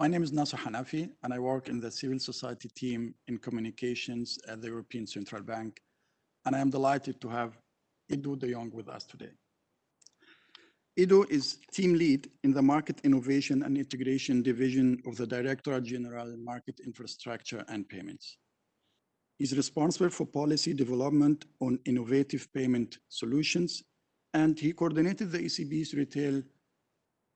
My name is Nasser Hanafi, and I work in the civil society team in communications at the European Central Bank. And I am delighted to have Ido de Jong with us today. Ido is team lead in the Market Innovation and Integration Division of the Directorate General Market Infrastructure and Payments. He's responsible for policy development on innovative payment solutions, and he coordinated the ECB's retail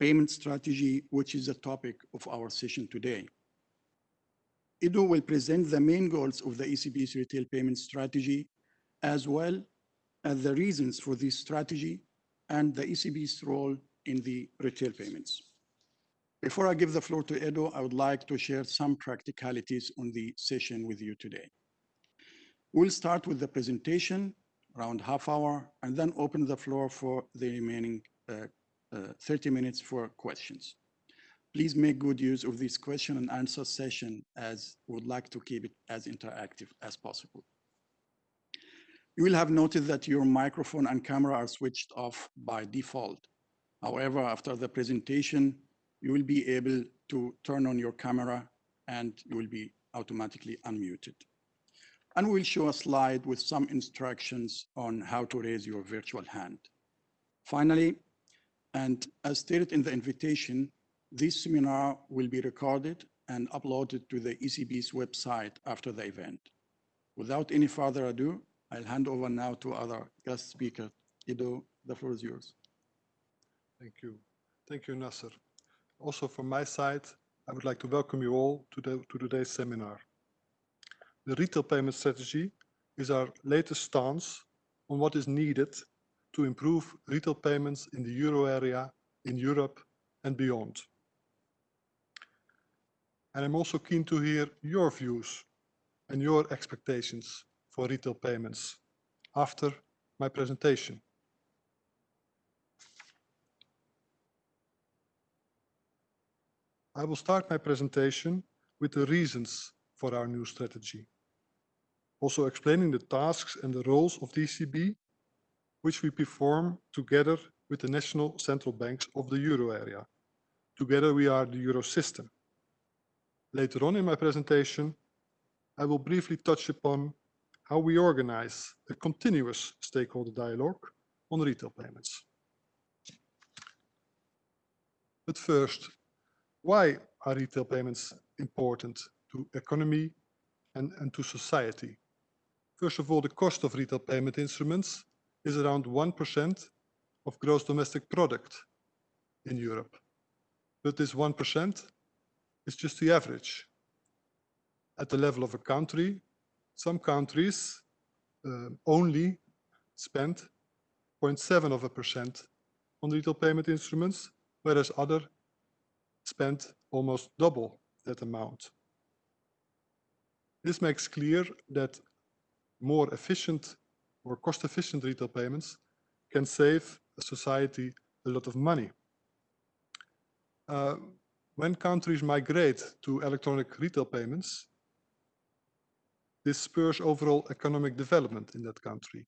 payment strategy, which is the topic of our session today. Ido will present the main goals of the ECB's retail payment strategy, as well as the reasons for this strategy and the ECB's role in the retail payments. Before I give the floor to Ido, I would like to share some practicalities on the session with you today. We'll start with the presentation, around half hour, and then open the floor for the remaining uh, Uh, 30 minutes for questions. Please make good use of this question and answer session as would like to keep it as interactive as possible. You will have noted that your microphone and camera are switched off by default. However, after the presentation, you will be able to turn on your camera and you will be automatically unmuted. And we'll show a slide with some instructions on how to raise your virtual hand. Finally, and as stated in the invitation, this seminar will be recorded and uploaded to the ECB's website after the event. Without any further ado, I'll hand over now to other guest speaker. Ido, the floor is yours. Thank you. Thank you, Nasser. Also from my side, I would like to welcome you all to, the, to today's seminar. The retail payment strategy is our latest stance on what is needed to improve retail payments in the euro area, in Europe and beyond. And I'm also keen to hear your views and your expectations for retail payments after my presentation. I will start my presentation with the reasons for our new strategy. Also explaining the tasks and the roles of DCB which we perform together with the national central banks of the euro area. Together we are the euro system. Later on in my presentation, I will briefly touch upon how we organize a continuous stakeholder dialogue on retail payments. But first, why are retail payments important to economy and, and to society? First of all, the cost of retail payment instruments is around 1% of gross domestic product in Europe. But this 1% is just the average. At the level of a country, some countries uh, only spend 0.7 of a percent on retail payment instruments, whereas other spend almost double that amount. This makes clear that more efficient or cost-efficient retail payments can save a society a lot of money. Uh, when countries migrate to electronic retail payments, this spurs overall economic development in that country.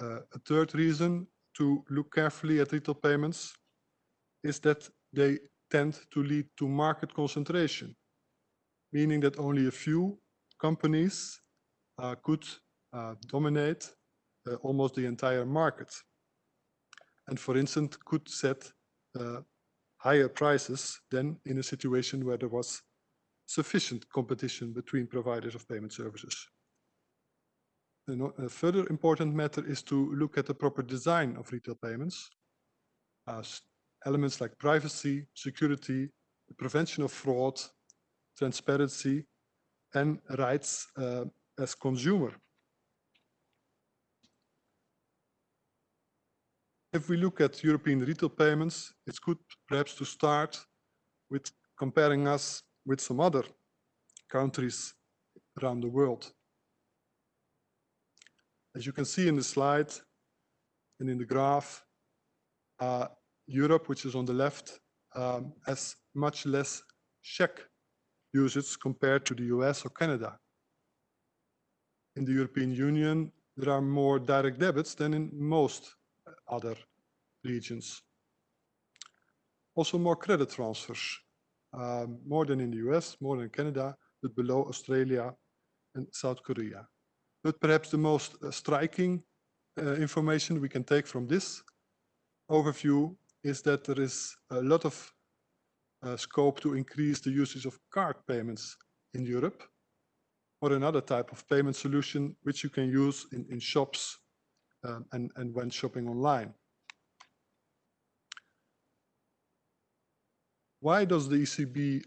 Uh, a third reason to look carefully at retail payments is that they tend to lead to market concentration, meaning that only a few companies uh, could dominate uh, almost the entire market. And for instance, could set uh, higher prices than in a situation where there was sufficient competition between providers of payment services. A further important matter is to look at the proper design of retail payments. Uh, elements like privacy, security, the prevention of fraud, transparency, and rights uh, as consumer. If we look at European retail payments, it's good perhaps to start with comparing us with some other countries around the world. As you can see in the slide and in the graph, uh, Europe, which is on the left, um, has much less check usage compared to the US or Canada. In the European Union, there are more direct debits than in most other regions. Also more credit transfers um, more than in the US, more than Canada, but below Australia and South Korea. But perhaps the most uh, striking uh, information we can take from this overview is that there is a lot of uh, scope to increase the usage of card payments in Europe or another type of payment solution which you can use in, in shops and, and when shopping online. Why does the ECB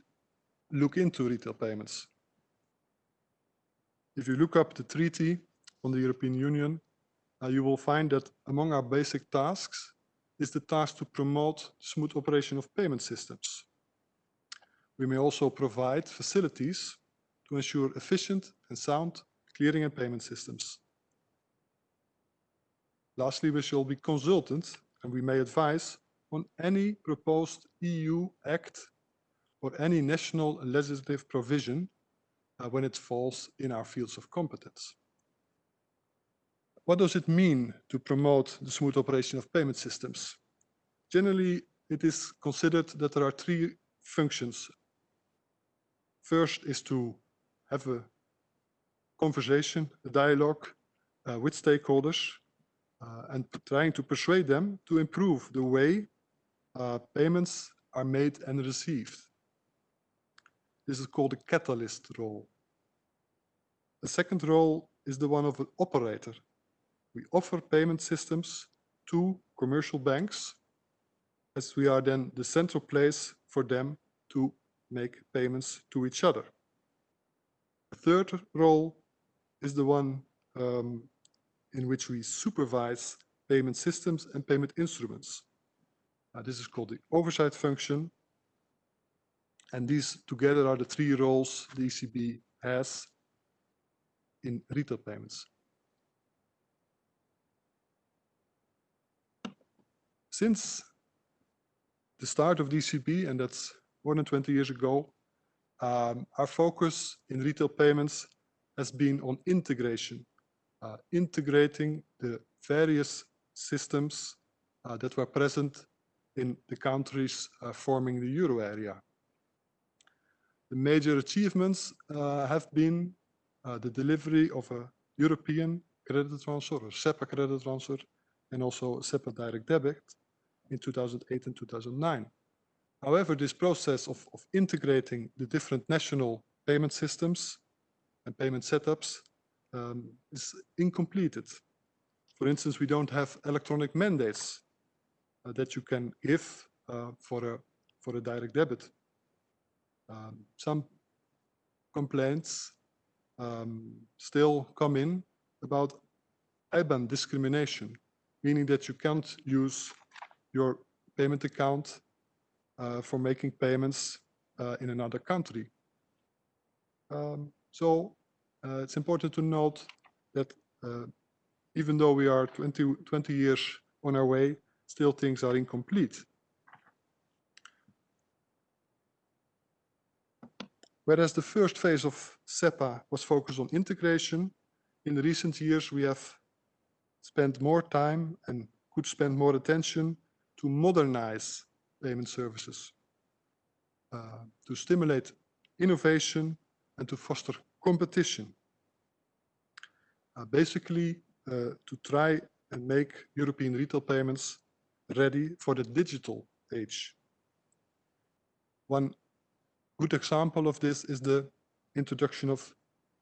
look into retail payments? If you look up the treaty on the European Union, uh, you will find that among our basic tasks is the task to promote smooth operation of payment systems. We may also provide facilities to ensure efficient and sound clearing and payment systems. Lastly, we shall be consultant and we may advise on any proposed EU act or any national legislative provision uh, when it falls in our fields of competence. What does it mean to promote the smooth operation of payment systems? Generally, it is considered that there are three functions. First is to have a conversation, a dialogue uh, with stakeholders and trying to persuade them to improve the way uh, payments are made and received. This is called a catalyst role. The second role is the one of an operator. We offer payment systems to commercial banks as we are then the central place for them to make payments to each other. The third role is the one um, in which we supervise payment systems and payment instruments. Uh, this is called the oversight function. And these together are the three roles the ECB has in retail payments. Since the start of DCB, and that's more than 20 years ago, um, our focus in retail payments has been on integration, uh, integrating the various systems uh, that were present in the countries uh, forming the euro area. The major achievements uh, have been uh, the delivery of a European credit transfer or SEPA credit transfer and also SEPA direct debit in 2008 and 2009. However, this process of, of integrating the different national payment systems and payment setups um, is incompleted. For instance, we don't have electronic mandates uh, that you can give uh, for, a, for a direct debit. Um, some complaints um, still come in about IBAN discrimination, meaning that you can't use your payment account uh, for making payments uh, in another country. Um, so uh, it's important to note that uh, even though we are 20, 20 years on our way, still things are incomplete. Whereas the first phase of SEPA was focused on integration, in recent years we have spent more time and could spend more attention to modernize payment services, uh, to stimulate innovation and to foster competition. Uh, basically, uh, to try and make European retail payments ready for the digital age. One good example of this is the introduction of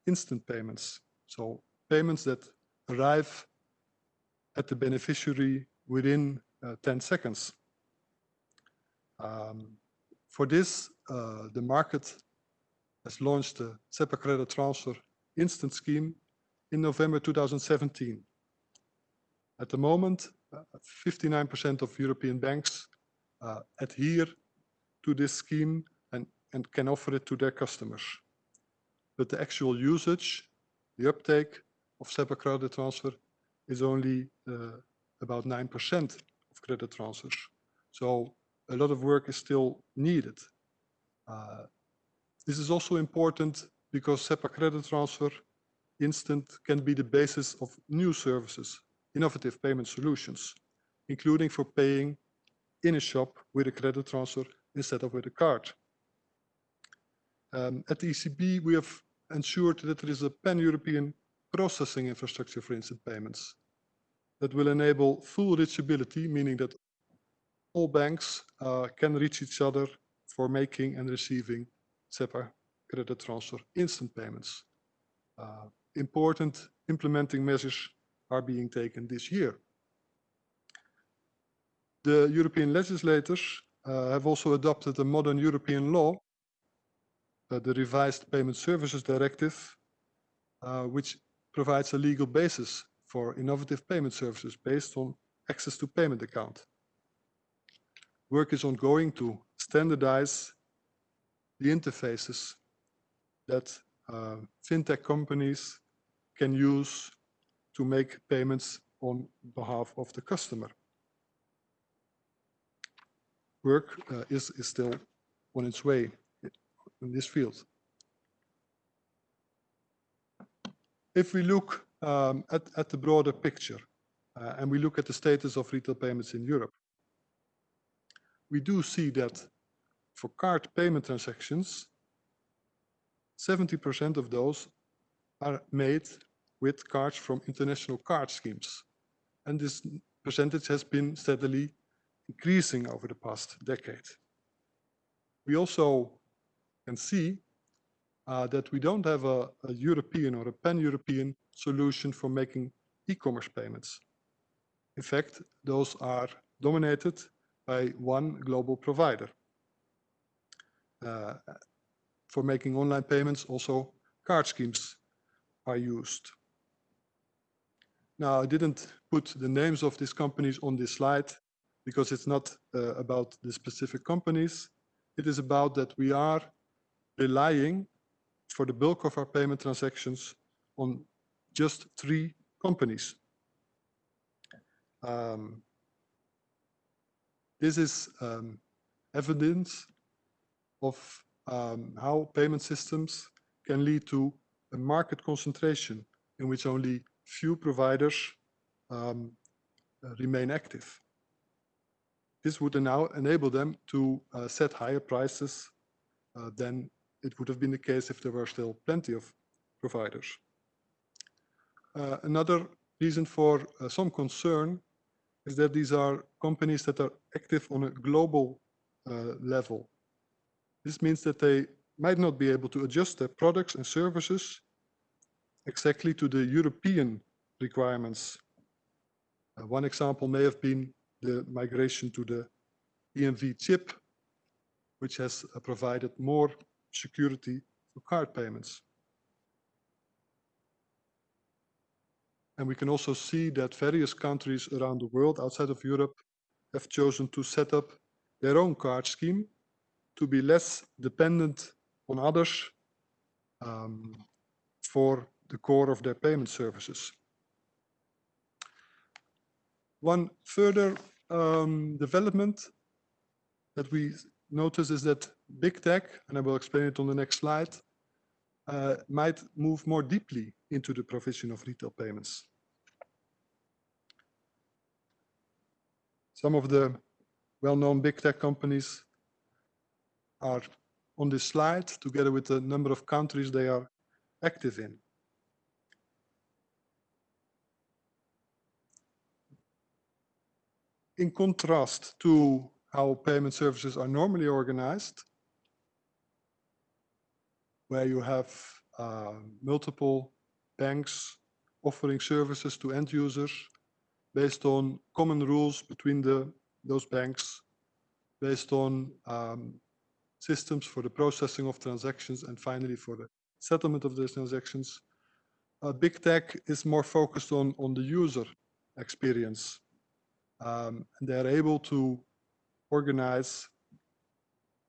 instant payments. So payments that arrive at the beneficiary within uh, 10 seconds. Um, for this, uh, the market has launched the SEPA credit transfer instant scheme in November 2017. At the moment, 59% uh, of European banks uh, adhere to this scheme and, and can offer it to their customers. But the actual usage, the uptake of SEPA credit transfer is only uh, about 9% of credit transfers. So a lot of work is still needed. Uh, this is also important because SEPA credit transfer instant can be the basis of new services, innovative payment solutions, including for paying in a shop with a credit transfer instead of with a card. Um, at the ECB, we have ensured that there is a pan-European processing infrastructure for instant payments that will enable full reachability, meaning that all banks uh, can reach each other for making and receiving SEPA credit transfer instant payments. Uh, important implementing measures are being taken this year. The European legislators uh, have also adopted a modern European law, uh, the revised Payment Services Directive, uh, which provides a legal basis for innovative payment services based on access to payment account. Work is ongoing to standardize the interfaces that uh, fintech companies can use to make payments on behalf of the customer. Work uh, is, is still on its way in this field. If we look um, at, at the broader picture uh, and we look at the status of retail payments in Europe, we do see that for card payment transactions, 70% of those are made with cards from international card schemes. And this percentage has been steadily increasing over the past decade. We also can see uh, that we don't have a, a European or a pan-European solution for making e-commerce payments. In fact, those are dominated by one global provider. Uh, for making online payments, also card schemes are used. Now, I didn't put the names of these companies on this slide because it's not uh, about the specific companies. It is about that we are relying for the bulk of our payment transactions on just three companies. Um, this is um, evidence of um, how payment systems can lead to a market concentration in which only few providers um, remain active. This would now enable them to uh, set higher prices uh, than it would have been the case if there were still plenty of providers. Uh, another reason for uh, some concern is that these are companies that are active on a global uh, level. This means that they might not be able to adjust their products and services exactly to the European requirements. Uh, one example may have been the migration to the EMV chip, which has uh, provided more security for card payments. And we can also see that various countries around the world outside of Europe have chosen to set up their own card scheme to be less dependent on others um, for the core of their payment services. One further um, development that we notice is that big tech, and I will explain it on the next slide, uh, might move more deeply into the provision of retail payments. Some of the well-known big tech companies are on this slide together with the number of countries they are active in. In contrast to how payment services are normally organized, where you have uh, multiple banks offering services to end users based on common rules between the, those banks, based on um, systems for the processing of transactions, and finally for the settlement of those transactions. Uh, big tech is more focused on, on the user experience. Um, and they're able to organize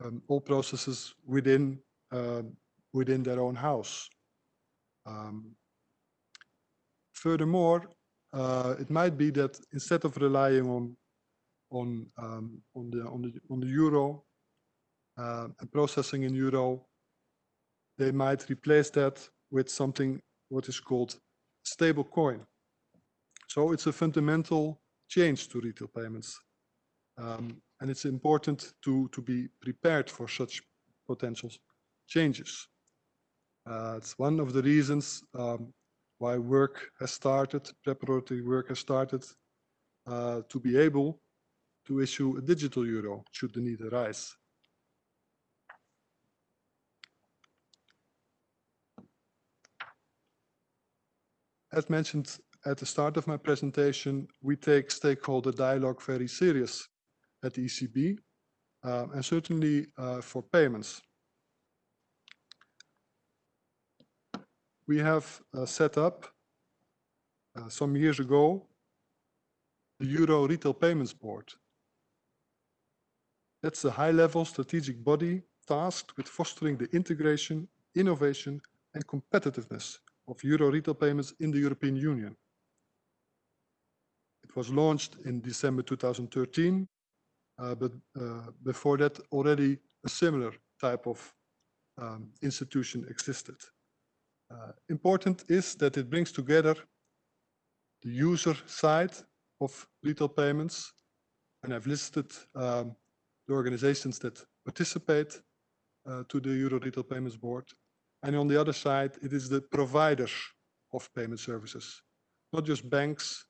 um, all processes within uh, within their own house. Um, furthermore, uh, it might be that instead of relying on on um, on the on the on the euro uh, and processing in euro, they might replace that with something what is called stable coin. So it's a fundamental change to retail payments. Um, and it's important to, to be prepared for such potential changes. Uh, it's one of the reasons um, why work has started, preparatory work has started uh, to be able to issue a digital euro should the need arise. As mentioned at the start of my presentation, we take stakeholder dialogue very serious at the ECB um, and certainly uh, for payments. We have uh, set up uh, some years ago the Euro Retail Payments Board. That's a high-level strategic body tasked with fostering the integration, innovation and competitiveness of Euro retail payments in the European Union. It was launched in December 2013, uh, but uh, before that already a similar type of um, institution existed. Uh, important is that it brings together the user side of retail payments, and I've listed um, the organizations that participate uh, to the Euro Retail Payments Board. And on the other side, it is the providers of payment services, not just banks,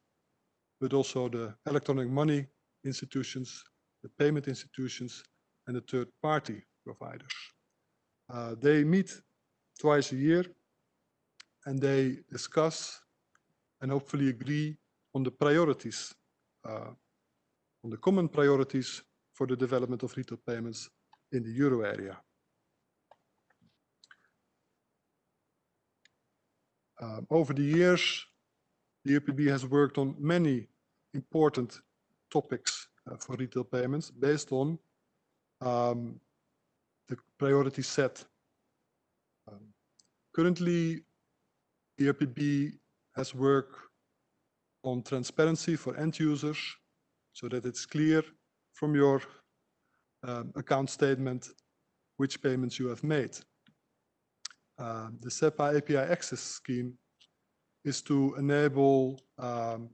but also the electronic money institutions, the payment institutions, and the third party providers. Uh, they meet twice a year and they discuss and hopefully agree on the priorities, uh, on the common priorities for the development of retail payments in the euro area. Um, over the years, the EPB has worked on many important topics uh, for retail payments based on um, the priority set. Um, currently, the EPB has worked on transparency for end users so that it's clear from your um, account statement which payments you have made. Uh, the SEPA API access scheme is to enable um,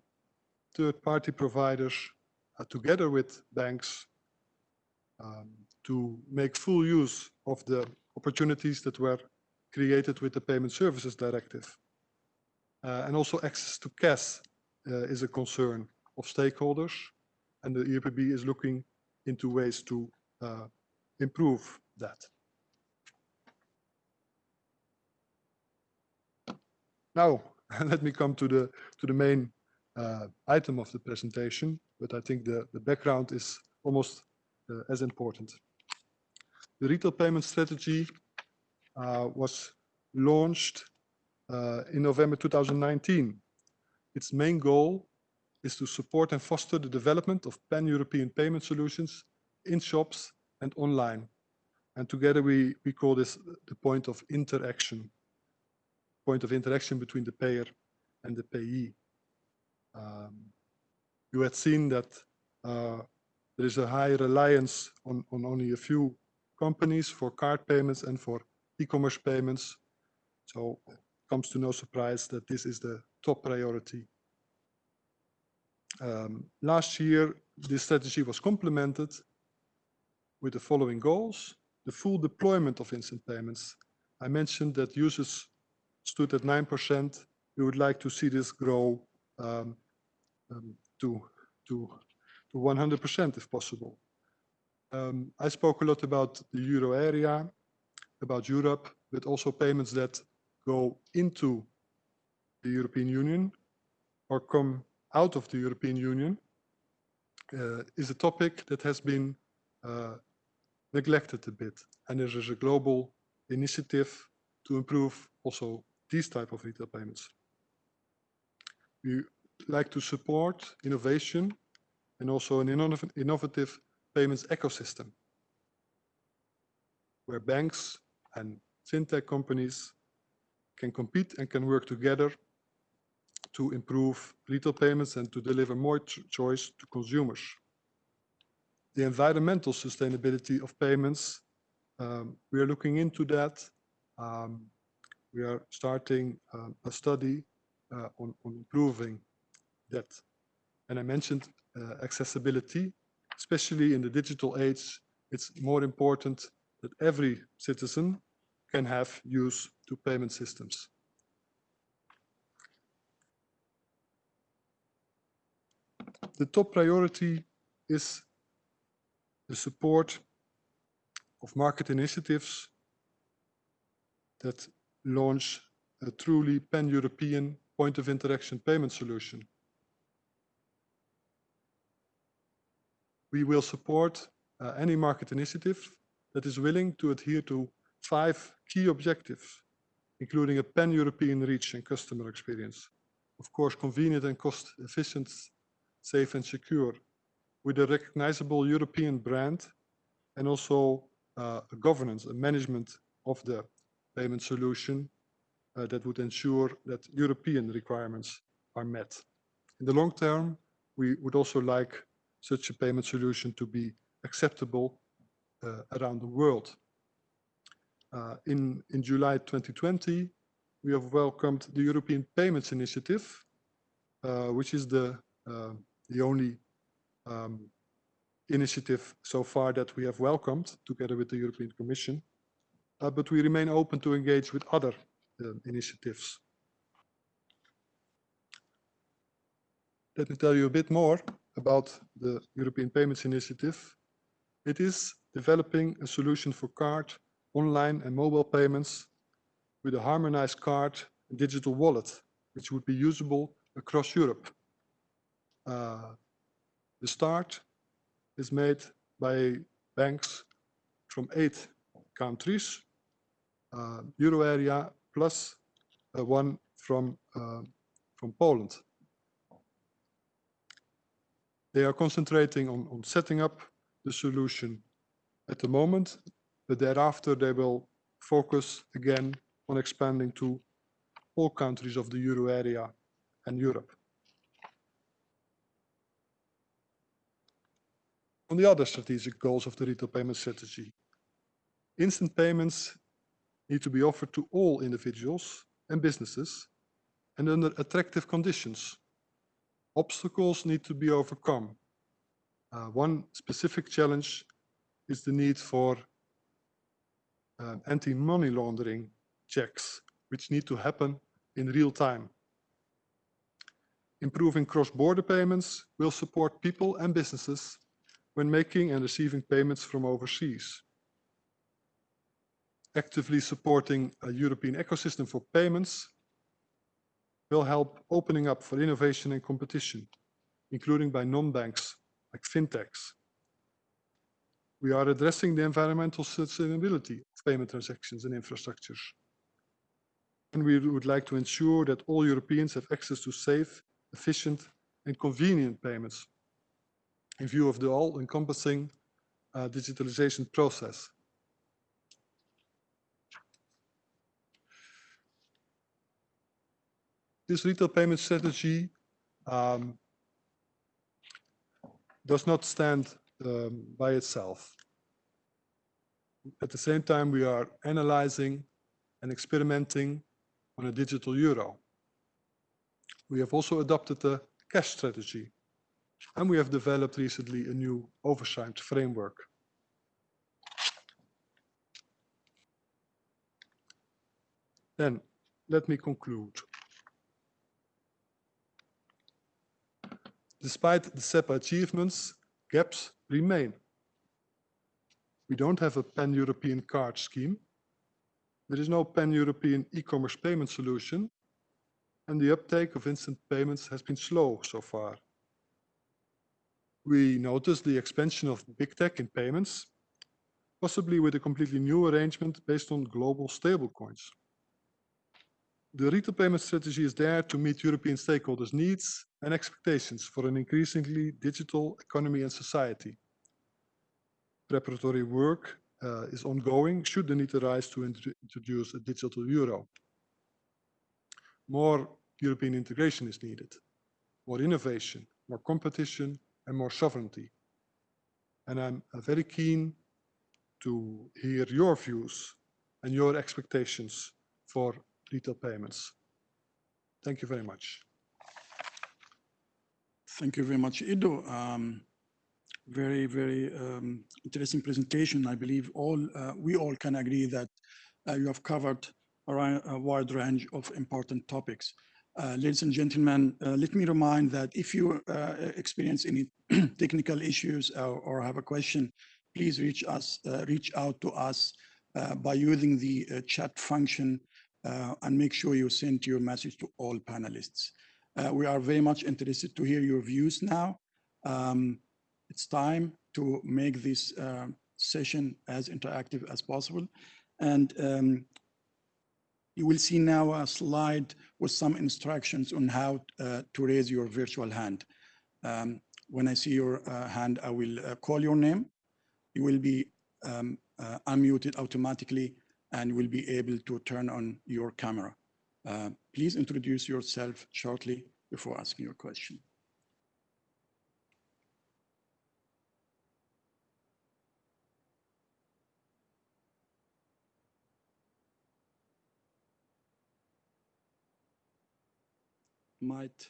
third-party providers uh, together with banks um, to make full use of the opportunities that were created with the Payment Services Directive. Uh, and also access to cash uh, is a concern of stakeholders and the EPB is looking into ways to uh, improve that. Now, let me come to the to the main uh, item of the presentation, but I think the, the background is almost uh, as important. The retail payment strategy uh, was launched uh, in November 2019. Its main goal is to support and foster the development of pan-European payment solutions in shops and online. And together we, we call this the point of interaction, point of interaction between the payer and the payee. Um, you had seen that uh, there is a high reliance on, on only a few companies for card payments and for e-commerce payments. So it comes to no surprise that this is the top priority um, last year, this strategy was complemented with the following goals. The full deployment of instant payments. I mentioned that users stood at 9%. We would like to see this grow um, um, to, to, to 100% if possible. Um, I spoke a lot about the euro area, about Europe, but also payments that go into the European Union or come out of the European Union uh, is a topic that has been uh, neglected a bit. And there is a global initiative to improve also these type of retail payments. We like to support innovation and also an innovative payments ecosystem where banks and fintech companies can compete and can work together to improve retail payments and to deliver more choice to consumers. The environmental sustainability of payments, um, we are looking into that. Um, we are starting um, a study uh, on, on, improving that. And I mentioned uh, accessibility, especially in the digital age, it's more important that every citizen can have use to payment systems. The top priority is the support of market initiatives that launch a truly pan-European point of interaction payment solution. We will support uh, any market initiative that is willing to adhere to five key objectives, including a pan-European reach and customer experience. Of course, convenient and cost-efficient, safe and secure, with a recognizable European brand and also uh, a governance, and management of the payment solution uh, that would ensure that European requirements are met. In the long term, we would also like such a payment solution to be acceptable uh, around the world. Uh, in, in July 2020, we have welcomed the European Payments Initiative, which is the, the only um, initiative so far that we have welcomed together with the European Commission. Uh, but we remain open to engage with other uh, initiatives. Let me tell you a bit more about the European Payments Initiative. It is developing a solution for card, online and mobile payments with a harmonized card and digital wallet, which would be usable across Europe. Uh, the start is made by banks from eight countries, euro area plus uh, one from, uh, from Poland. They are concentrating on, on setting up the solution at the moment, but thereafter they will focus again on expanding to all countries of the euro area and Europe. On the other strategic goals of the retail payment strategy, instant payments need to be offered to all individuals and businesses and under attractive conditions obstacles need to be overcome. Uh, one specific challenge is the need for uh, anti-money laundering checks, which need to happen in real time. Improving cross-border payments will support people and businesses when making and receiving payments from overseas. Actively supporting a European ecosystem for payments will help opening up for innovation and competition, including by non-banks like fintechs. We are addressing the environmental sustainability of payment transactions and infrastructures. And we would like to ensure that all Europeans have access to safe, efficient and convenient payments in view of the all-encompassing uh, digitalization process. This retail payment strategy um, does not stand um, by itself. At the same time, we are analyzing and experimenting on a digital euro. We have also adopted a cash strategy, and we have developed recently a new oversight framework. Then, let me conclude. Despite the SEPA achievements, gaps remain. We don't have a pan-European card scheme. There is no pan-European e-commerce payment solution, and the uptake of instant payments has been slow so far. We notice the expansion of big tech in payments, possibly with a completely new arrangement based on global stablecoins. The retail payment strategy is there to meet European stakeholders' needs and expectations for an increasingly digital economy and society. Preparatory work uh, is ongoing should the need arise to int introduce a digital euro. More European integration is needed, more innovation, more competition, and more sovereignty. And I'm uh, very keen to hear your views and your expectations for retail payments. Thank you very much. Thank you very much, Ido. Um, very, very um, interesting presentation. I believe all uh, we all can agree that uh, you have covered a, wide range of important topics. Uh, ladies and gentlemen, uh, let me remind that if you uh, experience any technical issues or, or have a question, please reach us, uh, reach out to us uh, by using the uh, chat function uh, and make sure you send your message to all panelists. Uh, we are very much interested to hear your views now. Um, it's time to make this uh, session as interactive as possible. And um, you will see now a slide with some instructions on how uh, to raise your virtual hand. Um, when I see your uh, hand, I will uh, call your name. You will be um, uh, unmuted automatically and will be able to turn on your camera. Uh, please introduce yourself shortly before asking your question. Might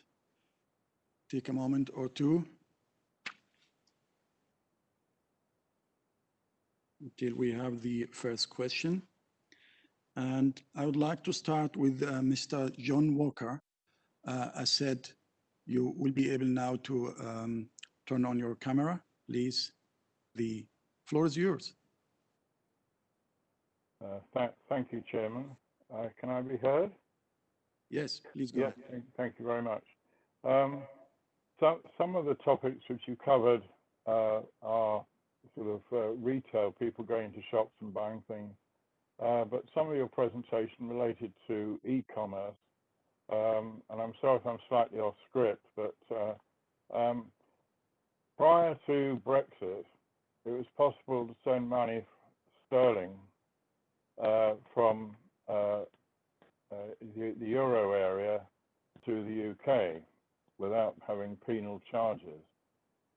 take a moment or two until we have the first question. And I would like to start with uh, Mr. John Walker. Uh, I said you will be able now to um, turn on your camera. Please, the floor is yours. Uh, thank, thank you, Chairman. Uh, can I be heard? Yes, please go Yes, ahead. thank, thank you very much. Um, some, some of the topics which you covered uh, are sort of uh, retail, people going to shops and buying things. Uh, but some of your presentation related to e-commerce, um, and I'm sorry if I'm slightly off script, but uh, um, prior to Brexit, it was possible to send money sterling uh, from uh, uh, the, the euro area to the UK without having penal charges.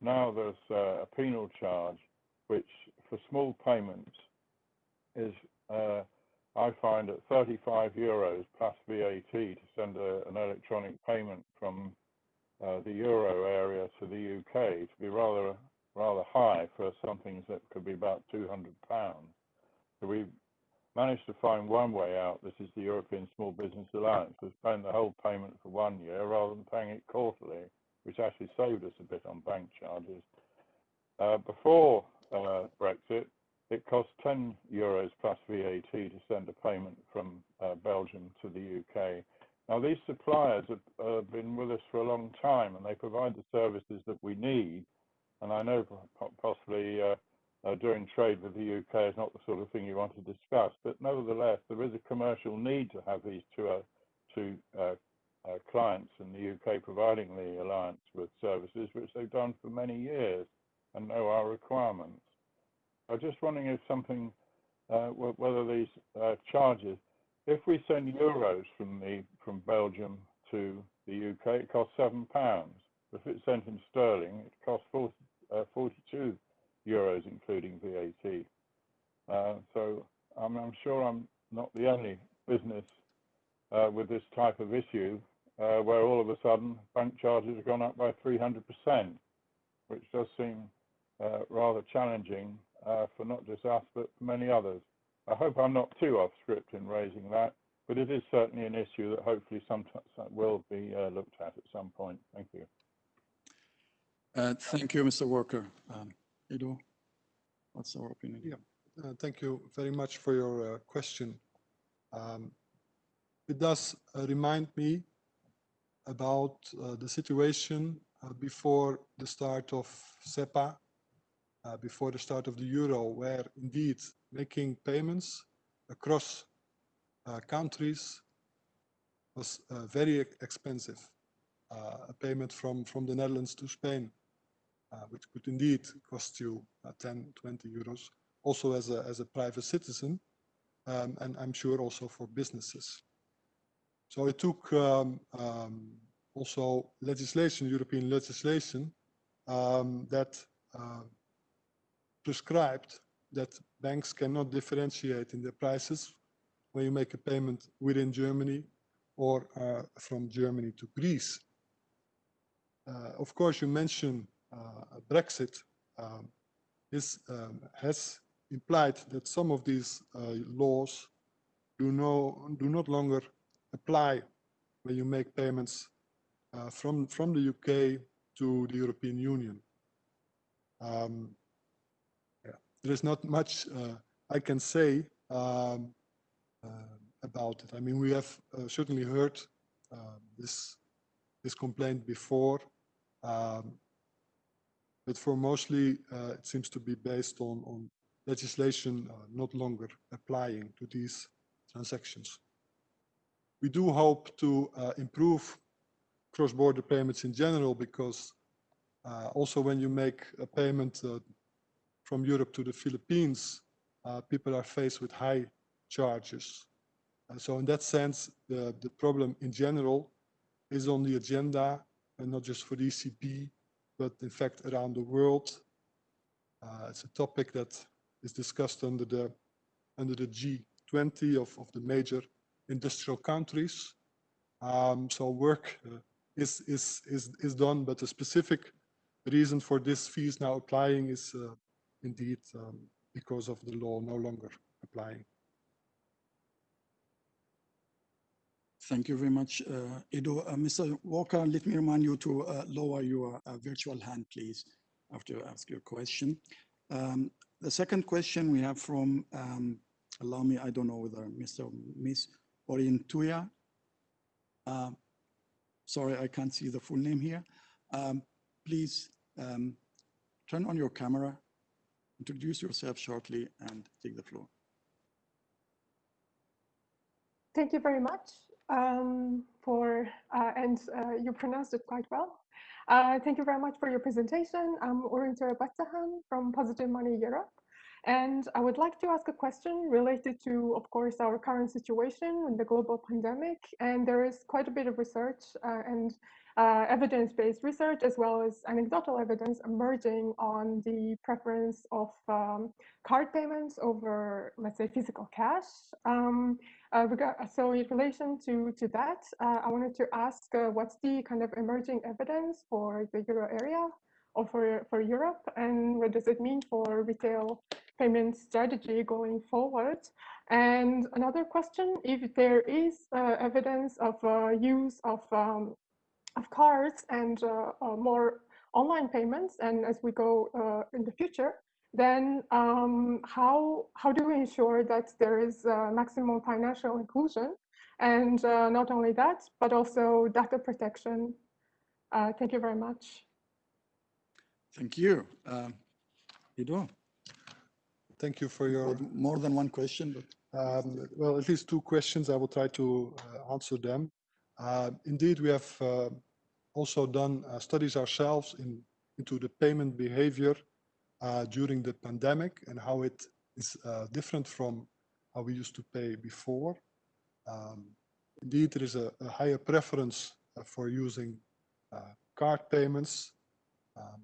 Now there's uh, a penal charge, which for small payments is, uh, I find, at 35 euros plus VAT to send a, an electronic payment from uh, the euro area to the UK to be rather rather high for something that could be about 200 pounds. So we managed to find one way out. This is the European Small Business Alliance, was paying the whole payment for one year rather than paying it quarterly, which actually saved us a bit on bank charges. Uh, before uh, Brexit, it costs 10 euros plus VAT to send a payment from uh, Belgium to the UK. Now, these suppliers have uh, been with us for a long time and they provide the services that we need. And I know possibly uh, uh, doing trade with the UK is not the sort of thing you want to discuss, but nevertheless, there is a commercial need to have these two, uh, two uh, clients in the UK providing the alliance with services, which they've done for many years and know our requirements. I'm just wondering if something, uh, whether these uh, charges, if we send euros from the from Belgium to the UK, it costs seven pounds. If it's sent in sterling, it costs 40, uh, 42 euros, including VAT. So I'm, sure I'm not the only business with this type of issue where all of a sudden bank charges have gone up by 300%, which does seem rather challenging uh, for not just us, but for many others. I hope I'm not too off script in raising that, but it is certainly an issue that hopefully some will be uh, looked at at some point. Thank you. Uh, Thank you, Mr. Walker. Um, Ido, what's our opinion? Yeah. Uh, Thank you very much for your uh, question. Um, It does uh, remind me about uh, the situation uh, before the start of SEPA, uh, before the start of the euro, where indeed making payments across uh, countries was uh, very expensive. Uh, A payment from, from the Netherlands to Spain, uh, which could indeed cost you uh, 10, 20 euros, also as a, as a private citizen, um, and I'm sure also for businesses. So it took um, um, also legislation, European legislation, um, that prescribed that banks cannot differentiate in their prices when you make a payment within Germany or uh, from Germany to Greece. Uh, of course, you mentioned uh, Brexit. Um, this um, has implied that some of these uh, laws do no do not longer apply when you make payments uh, from from the UK to the European Union. Um, there is not much uh, I can say um, uh, about it. I mean, we have uh, certainly heard uh, this this complaint before, um, but for mostly it seems to be based on on legislation not longer applying to these transactions. We do hope to improve cross-border payments in general because uh, also when you make a payment uh, from Europe to the Philippines, uh, people are faced with high charges. so in that sense, the, the problem in general is on the agenda and not just for the ECB, but in fact around the world. Uh, it's a topic that is discussed under the under the G20 of, of the major industrial countries. Um, so work uh, is, is, is, is done, but the specific reason for this fee is now applying is uh, indeed um, because of the law no longer applying. Thank you very much, uh, Ido. Uh, Mr. Walker, let me remind you to uh, lower your uh, virtual hand, please, after you ask your question. Um, the second question we have from, um, allow me, I don't know whether Mr. or Miss Orientuya. Uh, sorry, I can't see the full name here. Um, please um, turn on your camera, introduce yourself shortly, and take the floor. Thank you very much um, for, uh, and uh, you pronounced it quite well. Uh, thank you very much for your presentation. I'm Orientuya Batahan from Positive Money Europe. And I would like to ask a question related to, of course, our current situation in the global pandemic. And there is quite a bit of research uh, and uh, evidence-based research as well as anecdotal evidence emerging on the preference of um, card payments over, let's say, physical cash. Um, uh, so in relation to, to that, uh, I wanted to ask uh, what's the kind of emerging evidence for the euro area or for, for Europe and what does it mean for retail payment strategy going forward? And another question, if there is uh, evidence of uh, use of um, of cards and uh, uh, more online payments, and as we go uh, in the future, then um, how how do we ensure that there is maximum financial inclusion, and not only that, but also data protection? thank you very much. Thank you. Um, Ido? Thank you for your... More than one question, but... Um, well, at least two questions. I will try to uh, answer them. Uh, indeed, we have uh, also done uh, studies ourselves in, into the payment behavior during the pandemic and how it is different from how we used to pay before. Um, indeed, there is a, a higher preference for using card payments, um,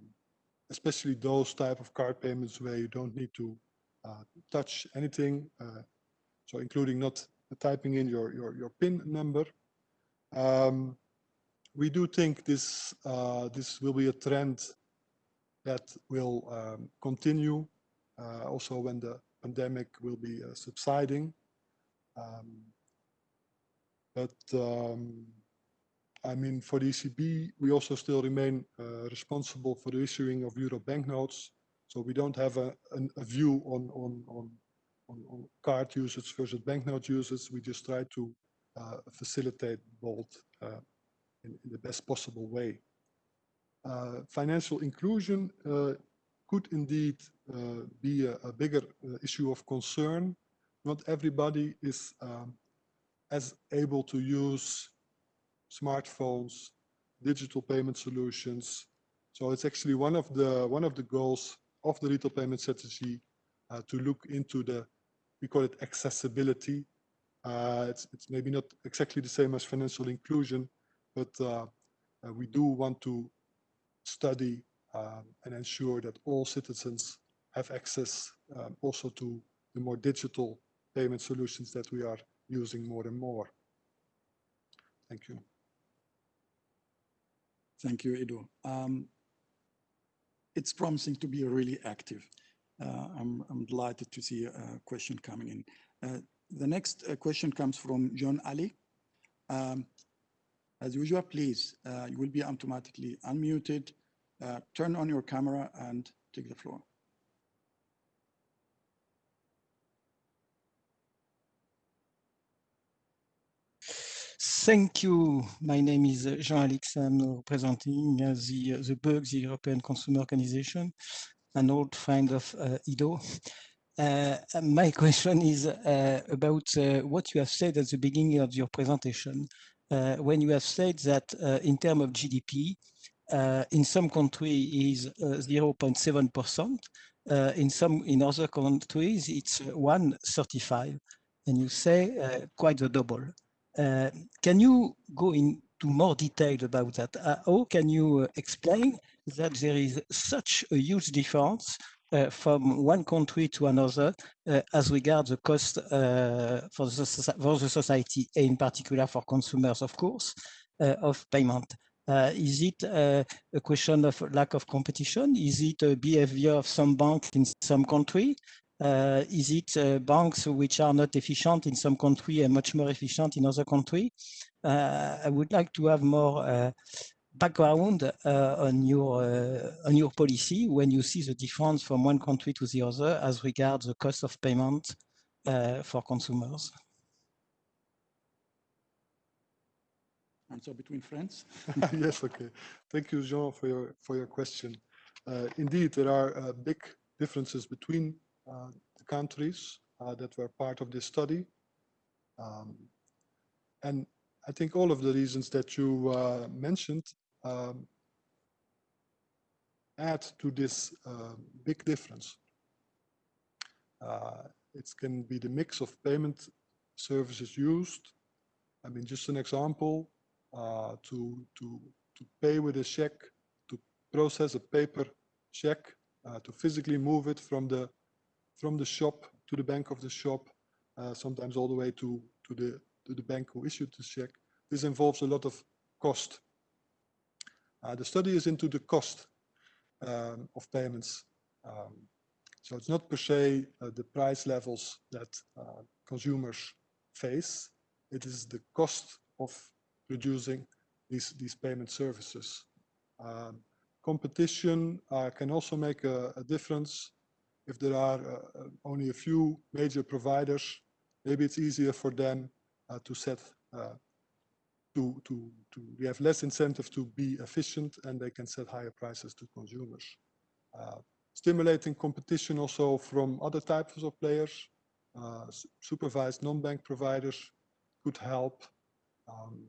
especially those type of card payments where you don't need to uh, touch anything, uh, so including not typing in your, your, your PIN number. Um, we do think this uh, this will be a trend that will um, continue uh, also when the pandemic will be uh, subsiding. Um, but um, I mean, for the ECB, we also still remain uh, responsible for the issuing of euro banknotes. So we don't have a, a, a view on, on, on, on, card usage versus banknote usage. We just try to facilitate both uh, in, in the best possible way. Uh, financial inclusion uh, could indeed uh, be a, a bigger uh, issue of concern. Not everybody is um, as able to use smartphones, digital payment solutions. So it's actually one of the one of the goals of the retail payment strategy uh, to look into the we call it accessibility. Uh, it's, it's maybe not exactly the same as financial inclusion, but uh, uh, we do want to study um, and ensure that all citizens have access um, also to the more digital payment solutions that we are using more and more. Thank you. Thank you, Ido. Um, it's promising to be really active. Uh, I'm, I'm, delighted to see a question coming in. The next uh, question comes from John Ali. Um, as usual, please, uh, you will be automatically unmuted. Uh, turn on your camera and take the floor. Thank you. My name is uh, Jean Allix. I'm representing uh, the, the BEUC, the European Consumer Organization, an old friend of Ido. Uh, my question is uh, about what you have said at the beginning of your presentation, when you have said that in terms of GDP, in some countries is 0.7%, in some in other countries it's 135, and you say quite the double. Uh, can you go into more detail about that? Uh, how can you uh, explain that there is such a huge difference uh, from one country to another uh, as regards the cost uh, for, the, for the society, and in particular for consumers, of course, of payment? is it a question of lack of competition? Is it a behavior of some banks in some country? Uh, is it uh, banks which are not efficient in some country and much more efficient in other country? Uh, I would like to have more background uh, on your uh, on your policy when you see the difference from one country to the other as regards the cost of payment uh, for consumers. Answer between friends. yes, okay. Thank you, Jean, for your for your question. indeed, there are big differences between uh, the countries uh, that were part of this study. Um, and I think all of the reasons that you uh, mentioned um, add to this big difference. it can be the mix of payment services used. I mean, just an example, uh, to, to, to pay with a check, to process a paper check, uh, to physically move it from the from the shop to the bank of the shop, uh, sometimes all the way to, to, the, to the bank who issued the check. This involves a lot of cost. Uh, the study is into the cost um, of payments. Um, so it's not per se uh, the price levels that uh, consumers face. It is the cost of producing these, these payment services. Um, competition uh, can also make a, a difference if there are uh, uh, only a few major providers, maybe it's easier for them to set to to to we have less incentive to be efficient and they can set higher prices to consumers. Uh, stimulating competition also from other types of players, uh, supervised non-bank providers could help. Um,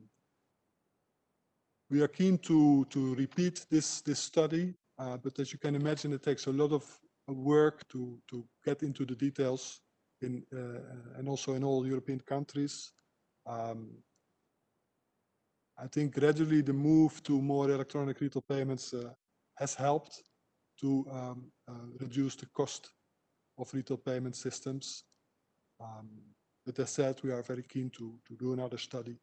we are keen to to repeat this this study, uh, but as you can imagine, it takes a lot of work to, to get into the details in, uh, and also in all European countries. Um, I think gradually the move to more electronic retail payments uh, has helped to um, uh, reduce the cost of retail payment systems. Um, but as said, we are very keen to, to do another study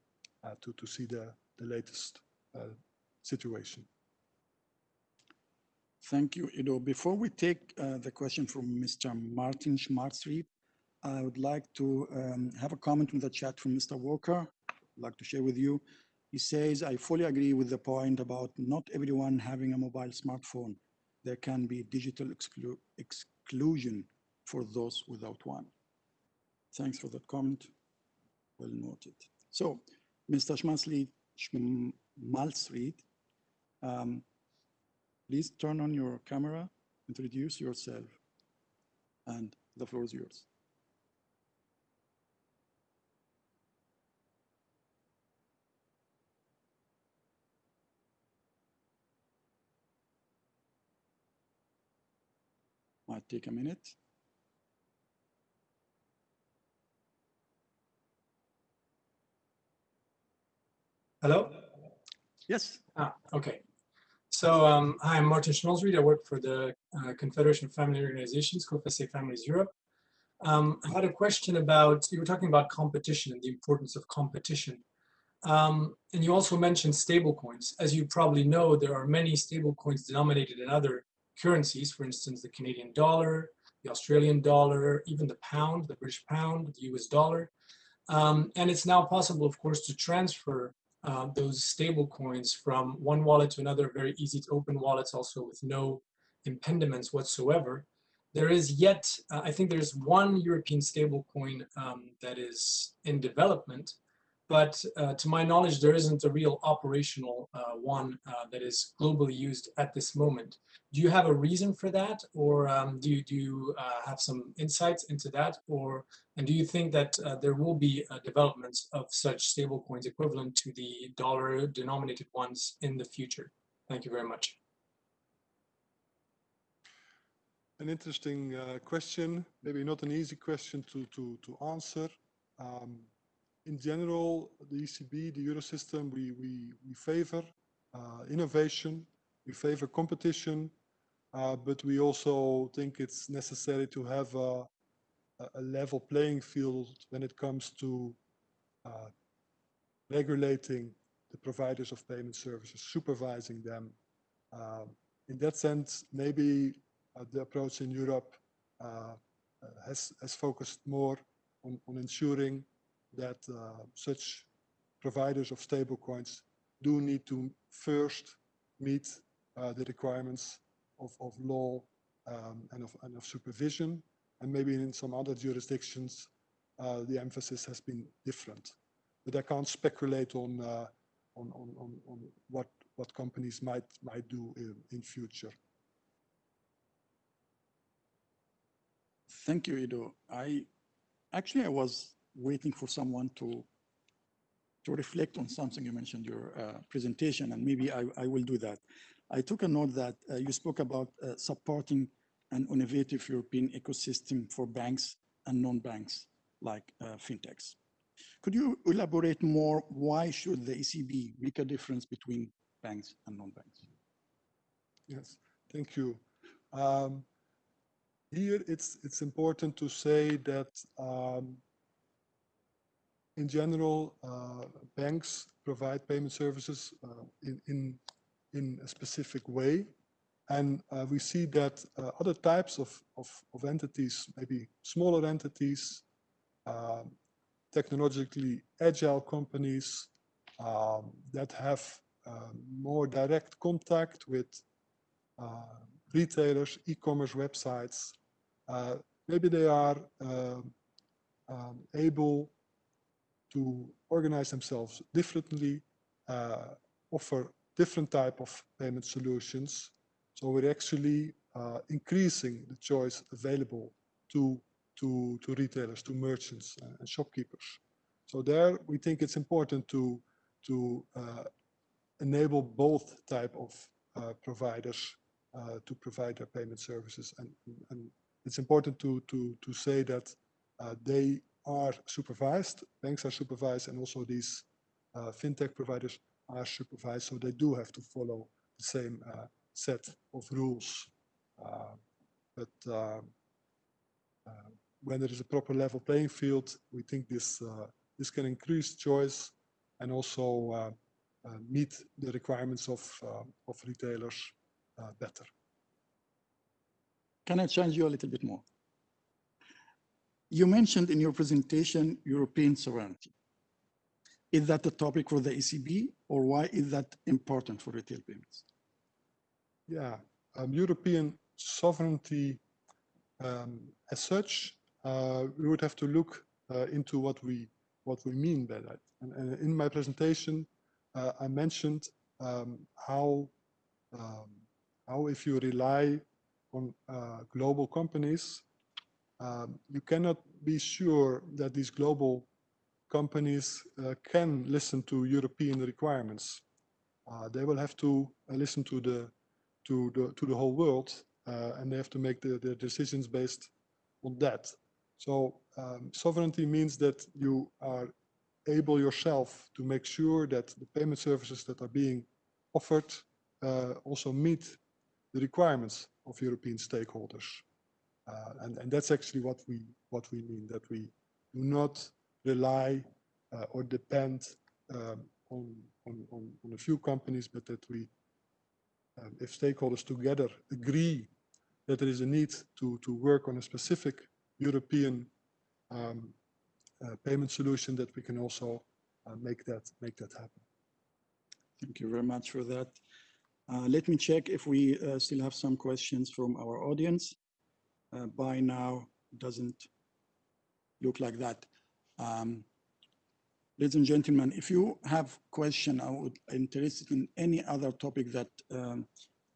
uh, to, to see the, the latest uh, situation. Thank you, Ido. Before we take uh, the question from Mr. Martin Schmalzried, I would like to um, have a comment in the chat from Mr. Walker. I'd like to share with you. He says, I fully agree with the point about not everyone having a mobile smartphone. There can be digital exclu exclusion for those without one. Thanks for that comment. Well noted. So, Mr. Schmalzried um, Please turn on your camera, introduce yourself, and the floor is yours. Might take a minute. Hello? Yes. Ah, okay. So um, hi, I'm Martin Schmalzried. I work for the uh, Confederation of Family Organizations, COFACE Families Europe. Um, I had a question about, you were talking about competition and the importance of competition. Um, and you also mentioned stablecoins. As you probably know, there are many stablecoins denominated in other currencies, for instance, the Canadian dollar, the Australian dollar, even the pound, the British pound, the US dollar. Um, and it's now possible, of course, to transfer uh, those stable coins from one wallet to another, very easy to open wallets also with no impediments whatsoever. There is yet, uh, I think there's one European stablecoin um, that is in development, but uh, to my knowledge, there isn't a real operational uh, one uh, that is globally used at this moment. Do you have a reason for that, or um, do you, do you uh, have some insights into that, or and do you think that uh, there will be uh, developments of such stablecoins equivalent to the dollar-denominated ones in the future? Thank you very much. An interesting question, maybe not an easy question to, to, to answer. Um, in general, the ECB, the Eurosystem, we, we, we favor uh, innovation, we favor competition, uh, but we also think it's necessary to have a, a level playing field when it comes to uh, regulating the providers of payment services, supervising them. Um, in that sense, maybe uh, the approach in Europe uh, has, has focused more on, on ensuring that uh, such providers of stablecoins do need to first meet uh, the requirements of, of law um, and, of, and of supervision. And maybe in some other jurisdictions, uh, the emphasis has been different. But I can't speculate on, uh, on, on, on, on, what, what companies might, might do in, in future. Thank you, Ido. I actually I was waiting for someone to to reflect on something you mentioned your uh, presentation, and maybe I, I will do that. I took a note that uh, you spoke about uh, supporting an innovative European ecosystem for banks and non-banks like uh, fintechs. Could you elaborate more? Why should the ECB make a difference between banks and non-banks? Yes, thank you. Um, here, it's it's important to say that um, in general, uh, banks provide payment services uh, in, in, in a specific way. And uh, we see that uh, other types of, of, of, entities, maybe smaller entities, technologically agile companies um, that have more direct contact with uh, retailers, e-commerce websites, uh, maybe they are um, um, able to organize themselves differently, uh, offer different type of payment solutions. So we're actually uh, increasing the choice available to, to, to retailers, to merchants uh, and shopkeepers. So there we think it's important to, to uh, enable both type of uh, providers uh, to provide their payment services. And, and it's important to, to, to say that they are supervised, banks are supervised, and also these uh, fintech providers are supervised, so they do have to follow the same uh, set of rules. Uh, but um, uh, when there is a proper level playing field, we think this uh, this can increase choice and also uh, meet the requirements of of retailers better. Can I challenge you a little bit more? You mentioned in your presentation European sovereignty. Is that a topic for the ECB or why is that important for retail payments? Yeah, um, European sovereignty um, as such, uh, we would have to look uh, into what we what we mean by that. And, and in my presentation, uh, I mentioned um, how um, how if you rely on uh, global companies um, you cannot be sure that these global companies uh, can listen to European requirements. Uh, they will have to uh, listen to the to the to the whole world, uh, and they have to make the, the decisions based on that. So um, sovereignty means that you are able yourself to make sure that the payment services that are being offered uh, also meet the requirements of European stakeholders. Uh, and, and that's actually what we what we mean that we do not rely uh, or depend um, on, on, on, on, a few companies, but that we, um, if stakeholders together agree that there is a need to, to work on a specific European um, uh, payment solution that we can also uh, make that make that happen. Thank you very much for that. Uh, let me check if we uh, still have some questions from our audience. Uh, by now, doesn't look like that. Um, ladies and gentlemen, if you have question, I would interested in any other topic that um,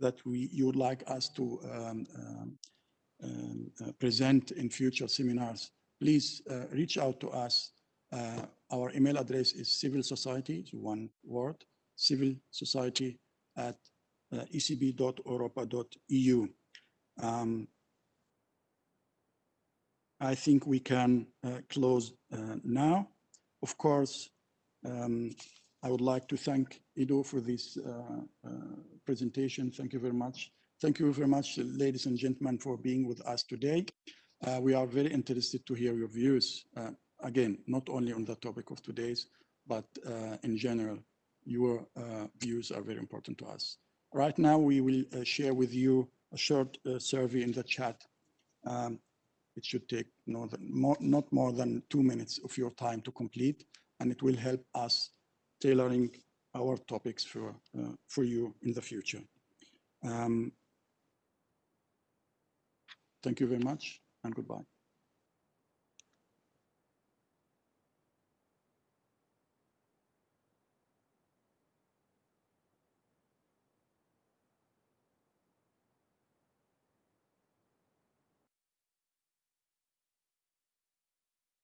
that we you would like us to um, um, um, uh, present in future seminars, please uh, reach out to us. Uh, our email address is civil society, one word, civil society at uh, ecb.europa.eu. Um, I think we can uh, close uh, now. Of course, um, I would like to thank Ido for this uh, presentation. Thank you very much. Thank you very much, ladies and gentlemen, for being with us today. Uh, we are very interested to hear your views. Uh, again, not only on the topic of today's, but uh, in general, your views are very important to us. Right now, we will share with you a short survey in the chat. Um, it should take no than, more, not more than two minutes of your time to complete, and it will help us tailoring our topics for, for you in the future. Um, thank you very much and goodbye.